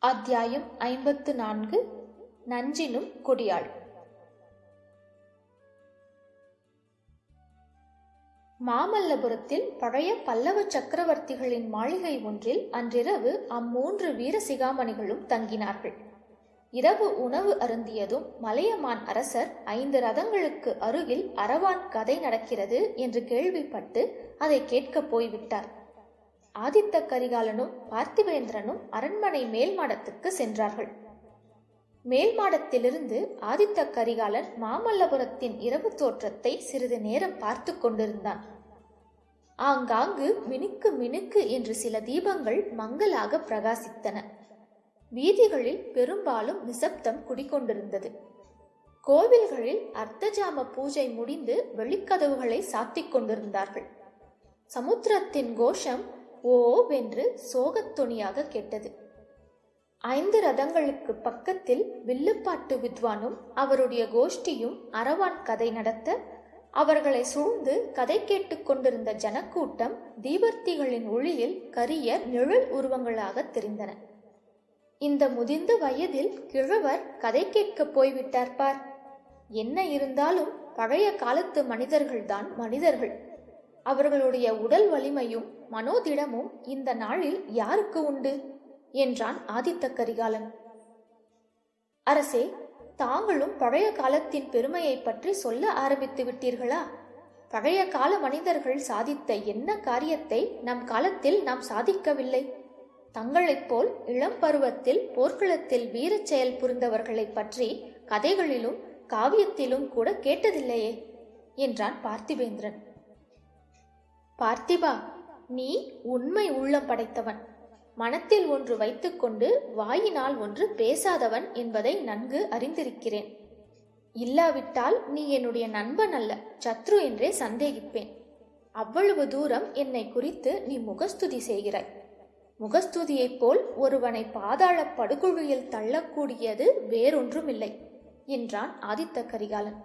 அத்தியாயம் ஐம்பத்து நான்கு நஞ்சினும் கொடியாள். மாமல்லபுரத்தில் பழைய பல்லவ சக்கரவர்த்திகளின் மாளிகை ஒன்றில் அன்றிரவு அம்மூன்று வீர சிகாமணிகளும் தங்கினார்கள். இரவு உணவு அருந்தியதும் மலையமான் அரசர் ஐந்து ரதங்களுக்கு அருகில் அரவான் கதை நடக்கிறது என்று கேள்விப்பட்டு அதை கேட்கப் போய்விட்டார். ஆதித்த கரிகாலனும் பார்த்திவேந்திரனும் அரண்மனை மேல் மாடத்துக்கு சென்றார்கள். மேல் மாடத்திலிருந்து ஆதித்த கரிகாலன் மாமல்லபுரத்தின் இரவு தோற்றத்தை சிறிது நேரம் பார்த்து கொண்டிருந்தான். ஆங்காங்கு மினுக்கு மினுக்கு என்று சில தீபங்கள் மங்கலாக பிரகாசித்தன. வீதிகளில் பெரும்பாலும் நிசப்தம் குடிக்கொண்டிருந்தது கோவில்களில் அர்த்தஜாம பூஜை முடிந்து வெளிக்கதவுகளை சாத்திக் கொண்டிருந்தார்கள். சமுத்திரத்தின் கோஷம் ஓ வென்று சோகத்துணியாக கேட்டது. ஐந்து ரதங்களுக்கு பக்கத்தில் வில்லுப்பாட்டு வித்வானும் அவருடைய கோஷ்டியும் அரவான் கதை நடத்த அவர்களை சூழ்ந்து கதை கேட்டுக்கொண்டிருந்த ஜனக்கூட்டம் தீபர்த்திகளின் ஒளியில் கரிய நிழல் உருவங்களாக தெரிந்தன. இந்த முதிர்ந்த வயதில் கிழவர் கதை கேட்கப் போய்விட்டார் பார். என்ன இருந்தாலும் பழைய காலத்து மனிதர்கள்தான் மனிதர்கள். அவர்களுடைய உடல் வலிமையும் மனோதிடமும் இந்த நாளில் யாருக்கு உண்டு? என்றான் ஆதித்த கரிகாலன். அரசே தாங்களும் பழைய காலத்தின் பெருமையை பற்றி சொல்ல ஆரம்பித்து விட்டீர்களா? பழைய கால மனிதர்கள் சாதித்த என்ன காரியத்தை நம் காலத்தில் நாம் சாதிக்கவில்லை? தங்களைப் போல் இளம் பருவத்தில் போர்க்களத்தில் வீரச் செயல் புரிந்தவர்களைப் பற்றி கதைகளிலும் காவியத்திலும் கூட கேட்டதில்லையே என்றான் பார்த்திவேந்திரன். பார்த்திபா நீ உண்மை உள்ளம் படைத்தவன். மனத்தில் ஒன்று வைத்துக்கொண்டு வாயினால் ஒன்று பேசாதவன் என்பதை நன்கு அறிந்திருக்கிறேன். இல்லாவிட்டால் நீ என்னுடைய நண்பன் அல்ல சத்ரு என்றே சந்தேகிப்பேன். அவ்வளவு தூரம் என்னை குறித்து நீ முகஸ்துதி செய்கிறாய். முகஸ்துதியைப் போல் ஒருவனை பாதாள படுகொழியில் தள்ளக்கூடியது வேறொன்றுமில்லை என்றான் ஆதித்த கரிகாலன்.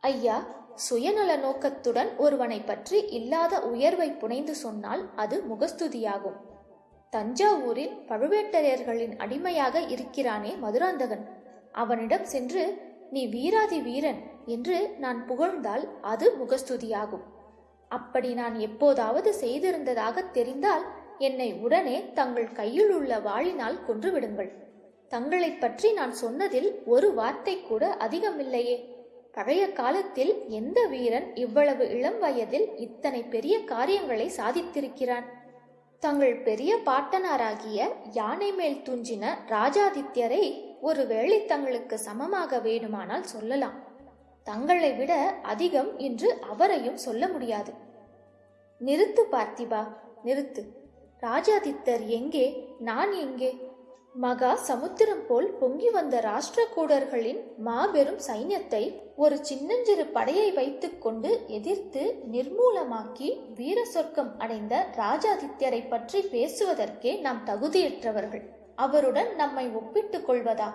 ஐயா சுயநல நோக்கத்துடன் ஒருவனை பற்றி இல்லாத உயர்வை புனைந்து சொன்னால் அது முகஸ்துதியாகும். தஞ்சாவூரில் பழுவேட்டரையர்களின் அடிமையாக இருக்கிறானே மதுராந்தகன். அவனிடம் சென்று நீ வீராதி வீரன் என்று நான் புகழ்ந்தால் அது முகஸ்துதியாகும். அப்படி நான் எப்போதாவது செய்திருந்ததாக தெரிந்தால் என்னை உடனே தங்கள் கையில் உள்ள வாளினால் கொன்றுவிடுங்கள் தங்களைப் பற்றி நான் சொன்னதில் ஒரு வார்த்தை கூட அதிகமில்லையே. பழைய காலத்தில் எந்த வீரன் இவ்வளவு இளம் வயதில் இத்தனை பெரிய காரியங்களை சாதித்திருக்கிறான்? தங்கள் பெரிய பாட்டனாராகிய யானை மேல் துஞ்சின ராஜாதித்யரை ஒருவேளை தங்களுக்கு சமமாக வேணுமானால் சொல்லலாம். தங்களை விட அதிகம் என்று அவரையும் சொல்ல முடியாது. நிறுத்து பார்த்திபா நிறுத்து. ராஜாதித்தர் எங்கே நான் எங்கே? மகா சமுத்திரம் போல் பொங்கி வந்த ராஷ்டிரகூடர்களின் மாபெரும் சைன்யத்தை ஒரு சின்னஞ்சிறு படையை வைத்துக்கொண்டு எதிர்த்து நிர்மூலமாக்கி வீர சொர்க்கம் அடைந்த ராஜாதித்யரை பற்றி பேசுவதற்கே நாம் தகுதியற்றவர்கள். அவருடன் நம்மை ஒப்பிட்டுக் கொள்வதா?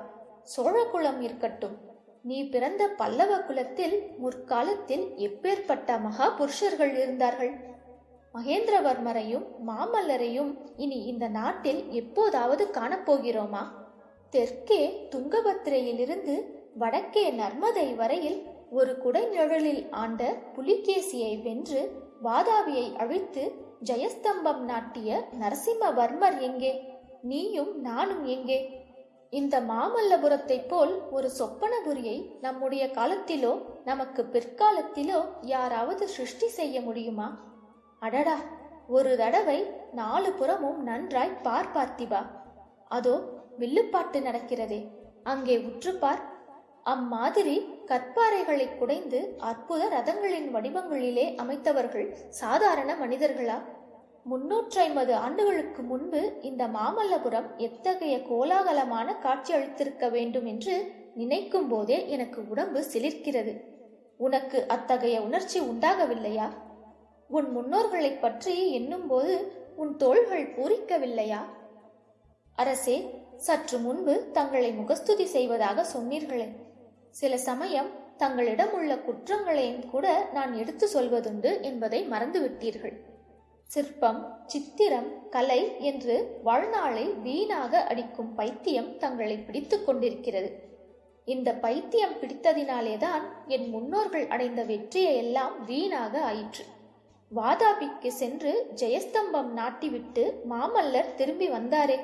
சோழகுலம் இருக்கட்டும். நீ பிறந்த பல்லவ குலத்தில் முற்காலத்தில் எப்பேற்பட்ட மகா புருஷர்கள் இருந்தார்கள்? மகேந்திரவர்மரையும் மாமல்லரையும் இனி இந்த நாட்டில் எப்போதாவது காணப்போகிறோமா? தெற்கே துங்கபத்திரையிலிருந்து வடக்கே நர்மதை வரையில் ஒரு குடைநிழலில் ஆண்ட புலிகேசியை வென்று வாதாபியை அழித்து ஜெயஸ்தம்பம் நாட்டிய நரசிம்மவர்மர் எங்கே? நீயும் நானும் எங்கே? இந்த மாமல்லபுரத்தைப் போல் ஒரு சொப்பனபுரியை நம்முடைய காலத்திலோ நமக்கு பிற்காலத்திலோ யாராவது சிருஷ்டி செய்ய முடியுமா? அடடா ஒரு தடவை நாலு புறமும் நன்றாய் பார் பார்த்திபா. அதோ வில்லுப்பாட்டு நடக்கிறதே. அங்கே உற்றுப்பார் அம்மாதிரி கற்பாறைகளை குடைந்து அற்புத ரதங்களின் வடிவங்களிலே அமைத்தவர்கள் சாதாரண மனிதர்களா? முன்னூற்றி ஐம்பது ஆண்டுகளுக்கு முன்பு இந்த மாமல்லபுரம் எத்தகைய கோலாகலமான காட்சி அளித்திருக்க வேண்டும் என்று நினைக்கும் போதே எனக்கு உடம்பு சிலிர்க்கிறது. உனக்கு அத்தகைய உணர்ச்சி உண்டாகவில்லையா? உன் முன்னோர்களைப் பற்றி எண்ணும்போது உன் தோள்கள் பூரிக்கவில்லையா? அரசே சற்று முன்பு தங்களை முகஸ்துதி செய்வதாக சொன்னீர்களே. சில சமயம் தங்களிடம் உள்ள குற்றங்களையும் கூட நான் எடுத்து சொல்வதுண்டு என்பதை மறந்துவிட்டீர்கள். சிற்பம் சித்திரம் கலை என்று வாழ்நாளை வீணாக அடிக்கும் பைத்தியம் தங்களை பிடித்து கொண்டிருக்கிறது. இந்த பைத்தியம் பிடித்ததினாலேதான் என் முன்னோர்கள் அடைந்த வெற்றியை எல்லாம் வீணாக ஆயிற்று. வாதாபிக்கு சென்று ஜெயஸ்தம்பம் நாட்டிவிட்டு மாமல்லர் திரும்பி வந்தாரே.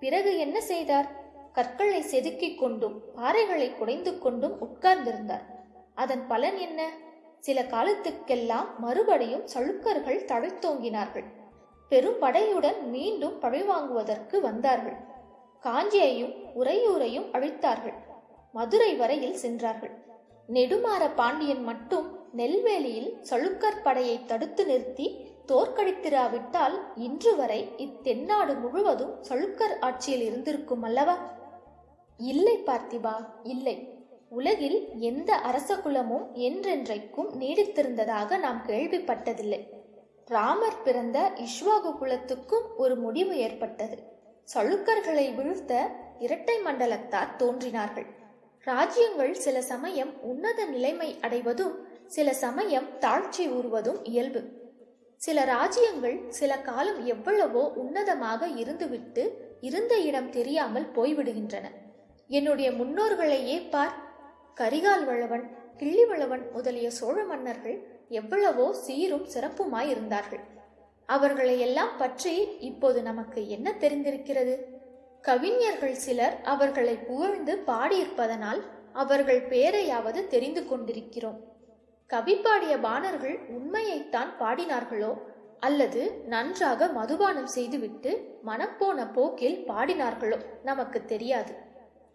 பிறகு என்ன செய்தார்? கற்களை செதுக்கிக் கொண்டும் பாறைகளை குடைந்து கொண்டும் உட்கார்ந்திருந்தார். அதன் பலன் என்ன? சில காலத்துக்கெல்லாம் மறுபடியும் சளுக்கர்கள் தழைத்தோங்கினார்கள். பெரும் படையுடன் மீண்டும் பழிவாங்குவதற்கு வந்தார்கள். காஞ்சியையும் உறையூரையும் அழித்தார்கள். மதுரை வரையில் சென்றார்கள். நெடுமாற பாண்டியன் மட்டும் நெல்வேலியில் சளுக்கர் படையை தடுத்து நிறுத்தி தோற்கடித்திராவிட்டால் இன்று வரை இத்தென்னாடு முழுவதும் சளுக்கர் ஆட்சியில் இருந்திருக்கும் அல்லவா? இல்லை பார்த்திபா இல்லை. உலகில் எந்த அரச குலமும் என்றென்றைக்கும் நீடித்திருந்ததாக நாம் கேள்விப்பட்டதில்லை. ராமர் பிறந்த இஷ்வாகு குலத்துக்கும் ஒரு முடிவு ஏற்பட்டது. சளுக்கர்களை வீழ்த்த இரட்டை மண்டலத்தார் தோன்றினார்கள். ராஜ்யங்கள் சில சமயம் உன்னத நிலைமை அடைவதும் சில சமயம் தாழ்ச்சி ஊறுவதும் இயல்பு. சில ராஜ்யங்கள் சில காலம் எவ்வளவோ உன்னதமாக இருந்துவிட்டு இருந்த இடம் தெரியாமல் போய்விடுகின்றன. என்னுடைய முன்னோர்களையே பார். கரிகால் வளவன் கிள்ளிவளவன் முதலிய சோழ மன்னர்கள் எவ்வளவோ சீரும் சிறப்புமாய் இருந்தார்கள் அவர்களை எல்லாம் பற்றி இப்போது நமக்கு என்ன தெரிந்திருக்கிறது? கவிஞர்கள் சிலர் அவர்களை புகழ்ந்து பாடியிருப்பதனால் அவர்கள் பெயரையாவது தெரிந்து கொண்டிருக்கிறோம். கவி பாடிய பாணர்கள் உண்மையைத்தான் பாடினார்களோ? அல்லது நன்றாக மதுபானம் செய்துவிட்டு மனப்போன போக்கில் பாடினார்களோ? நமக்கு தெரியாது.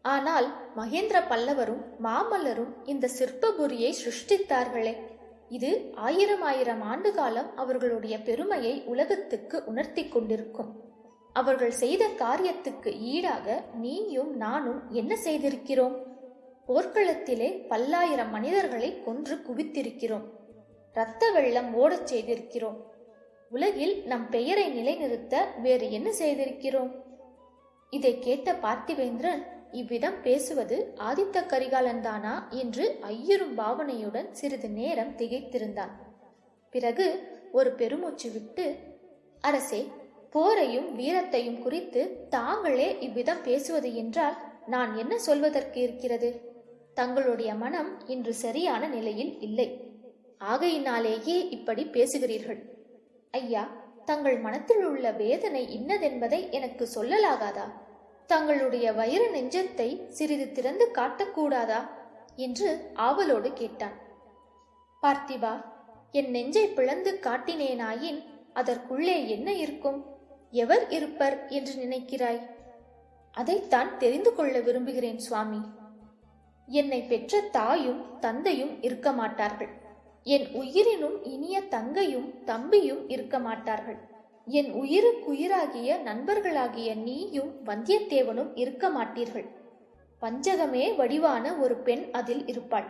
ஆனால் மகேந்திர பல்லவரும் மாமல்லரும் இந்த சிற்பபுரியை சிருஷ்டித்தார்களே. இது ஆயிரம் ஆயிரம் ஆண்டு காலம் அவர்களுடைய பெருமையை உலகத்துக்கு உணர்த்தி கொண்டிருக்கும். அவர்கள் செய்த காரியத்துக்கு ஈடாக நீயும் நானும் என்ன செய்திருக்கிறோம்? போர்க்களத்திலே பல்லாயிரம் மனிதர்களை கொன்று குவித்திருக்கிறோம். இரத்த வெள்ளம் ஓடச் செய்திருக்கிறோம். உலகில் நம் பெயரை நிலைநிறுத்த வேறு என்ன செய்திருக்கிறோம்? இதை கேட்ட பார்த்திவேந்திரன் இவ்விதம் பேசுவது ஆதித்த கரிகாலன் தானா என்று ஐயரும் பாவனையுடன் சிறிது நேரம் திகைத்திருந்தான். பிறகு ஒரு பெருமூச்சு விட்டு அரசே போரையும் வீரத்தையும் குறித்து தாங்களே இவ்விதம் பேசுவது என்றால் நான் என்ன சொல்வதற்கு இருக்கிறது? தங்களுடைய மனம் இன்று சரியான நிலையில் இல்லை. ஆகையினாலேயே இப்படி பேசுகிறீர்கள். ஐயா தங்கள் மனத்தில் உள்ள வேதனை இன்னதென்பதை எனக்கு சொல்லலாகாதா? தங்களுடைய வயிறு நெஞ்சத்தை சிறிது திறந்து காட்டக்கூடாதா? என்று ஆவலோடு கேட்டான். பார்த்திபா என் நெஞ்சை பிளந்து காட்டினேனாயின் அதற்குள்ளே என்ன இருக்கும்? எவர் இருப்பர் என்று நினைக்கிறாய்? அதைத்தான் தெரிந்து கொள்ள விரும்புகிறேன் சுவாமி. என்னை பெற்ற தாயும் தந்தையும் இருக்க மாட்டார்கள் என் உயிரினும் இனிய தங்கையும் தம்பியும் இருக்க மாட்டார்கள் என் உயிருக்குயிராகிய நண்பர்களாகிய நீயும் வந்தியத்தேவனும் இருக்க மாட்டீர்கள் பஞ்சகமே வடிவான ஒரு பெண் அதில் இருப்பாள்.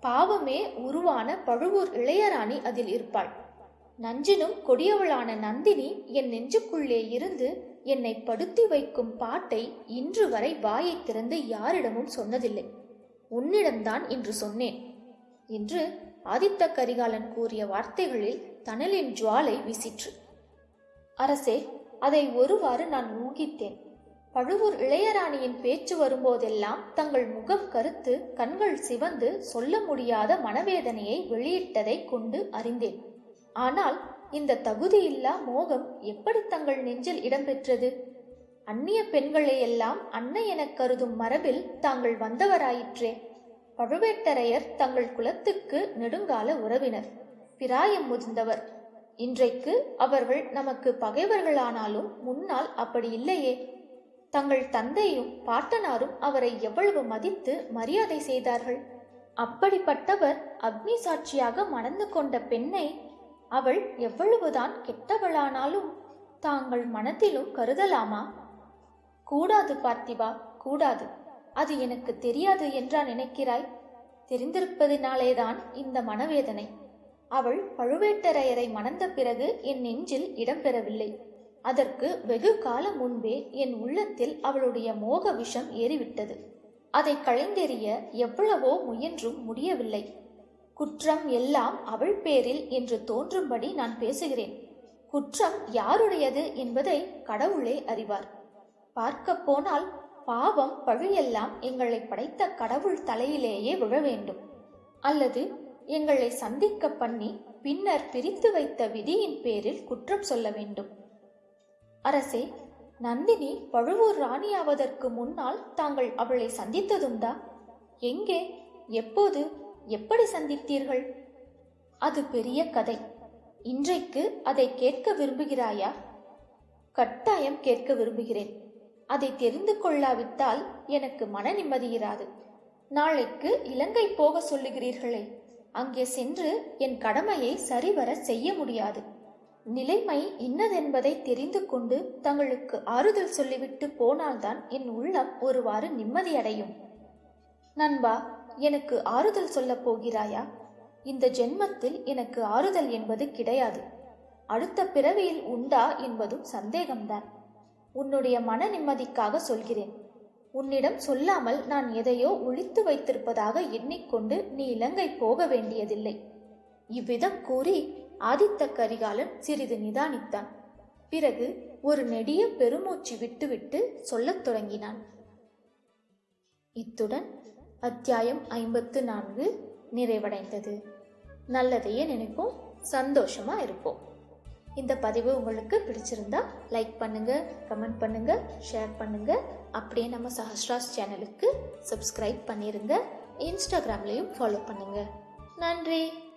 பாவமே உருவான பழுவூர் இளையராணி அதில் இருப்பாள். நஞ்சினும் கொடியவளான நந்தினி என் நெஞ்சுக்குள்ளே இருந்து என்னை படுத்தி வைக்கும் பாட்டை இன்று வரை வாயை திறந்து யாரிடமும் சொன்னதில்லை. உன்னிடம்தான் என்று சொன்னேன் என்று ஆதித்த கரிகாலன் கூறிய வார்த்தைகளில் தணலின் ஜுவாலை வீசிற்று. அரசே அதை ஒருவாறு நான் ஊகித்தேன். பழுவூர் இளையராணியின் பேச்சு வரும்போதெல்லாம் தங்கள் முகம் கருத்து கண்கள் சிவந்து சொல்ல முடியாத மனவேதனையை வெளியிட்டதை கொண்டு அறிந்தேன். ஆனால் இந்த தகுதியில்லா மோகம் எப்படி தங்கள் நெஞ்சில் இடம்பெற்றது? அந்நிய பெண்களையெல்லாம் அன்னை எனக் கருதும் மரபில் தாங்கள் வந்தவராயிற்றே. பழுவேட்டரையர் தங்கள் குலத்துக்கு நெடுங்கால உறவினர் பிராயம் முதிர்ந்தவர். இன்றைக்கு அவர்கள் நமக்கு பகைவர்களானாலும் முன்னால் அப்படி இல்லையே. தங்கள் தந்தையும் பாட்டனாரும் அவரை எவ்வளவு மதித்து மரியாதை செய்தார்கள்? அப்படிப்பட்டவர் அக்னி சாட்சியாக மணந்து கொண்ட பெண்ணை அவள் எவ்வளவுதான் கெட்டவளானாலும் தாங்கள் மனத்திலும் கருதலாமா? கூடாது பார்த்திபா கூடாது. அது எனக்கு தெரியாது என்றா நினைக்கிறாய்? தெரிந்திருப்பதினாலேதான் இந்த மனவேதனை. அவள் பழுவேட்டரையரை மணந்த பிறகு என் நெஞ்சில் இடம்பெறவில்லை அதற்கு வெகு காலம் முன்பே என் உள்ளத்தில் அவளுடைய மோக விஷம் ஏறிவிட்டது. அதை களைந்தெறிய எவ்வளவோ முயன்றும் முடியவில்லை. குற்றம் எல்லாம் அவள் பேரில் என்று தோன்றும்படி நான் பேசுகிறேன். குற்றம் யாருடையது என்பதை கடவுளே அறிவார். பார்க்க போனால் பாவம் பழியெல்லாம் எங்களை படைத்த கடவுள் தலையிலேயே விழ வேண்டும். அல்லது எங்களை சந்திக்க பண்ணி பின்னர் பிரித்து வைத்த விதியின் பேரில் குற்றம் சொல்ல வேண்டும். அரசே நந்தினி பழுவூர் ராணியாவதற்கு முன்னால் தாங்கள் அவளை சந்தித்ததுண்டா? எங்கே எப்போது எப்படி சந்தித்தீர்கள்? அது பெரிய கதை. இன்றைக்கு அதை கேட்க விரும்புகிறாயா? கட்டாயம் கேட்க விரும்புகிறேன். அதை தெரிந்து கொள்ளாவிட்டால் எனக்கு மன நிம்மதியிராது நாளைக்கு இலங்கை போக சொல்லுகிறீர்களே அங்கே சென்று என் கடமையை சரிவர செய்ய முடியாது. நிலைமை இன்னதென்பதை தெரிந்து கொண்டு தங்களுக்கு ஆறுதல் சொல்லிவிட்டு போனால்தான் என் உள்ளம் ஒருவாறு நிம்மதியடையும். நண்பா எனக்கு ஆறுதல் சொல்லப் போகிறாயா? இந்த ஜென்மத்தில் எனக்கு ஆறுதல் என்பது கிடையாது. அடுத்த பிறவியில் உண்டா என்பதும் சந்தேகம்தான். உன்னுடைய மன நிம்மதிக்காக சொல்கிறேன். உன்னிடம் சொல்லாமல் நான் எதையோ ஒழித்து வைத்திருப்பதாக எண்ணிக்கொண்டு நீ இலங்கை போக வேண்டியதில்லை. இவ்விதம் கூறி ஆதித்த கரிகாலன் சிறிது நிதானித்தான். பிறகு ஒரு நெடிய பெருமூச்சு விட்டுவிட்டு சொல்லத் தொடங்கினான். இத்துடன் அத்தியாயம் ஐம்பத்து நான்கு நிறைவடைந்தது. நல்லதையே நினைப்போம் சந்தோஷமா இருப்போம். இந்த பதிவு உங்களுக்கு பிடிச்சிருந்தா லைக் பண்ணுங்க கமெண்ட் பண்ணுங்க ஷேர் பண்ணுங்க. அப்படியே நம்ம சஹஸ்ராஸ் சேனலுக்கு சப்ஸ்கிரைப் பண்ணிருங்க. இன்ஸ்டாகிராம்லையும் ஃபாலோ பண்ணுங்க. நன்றி.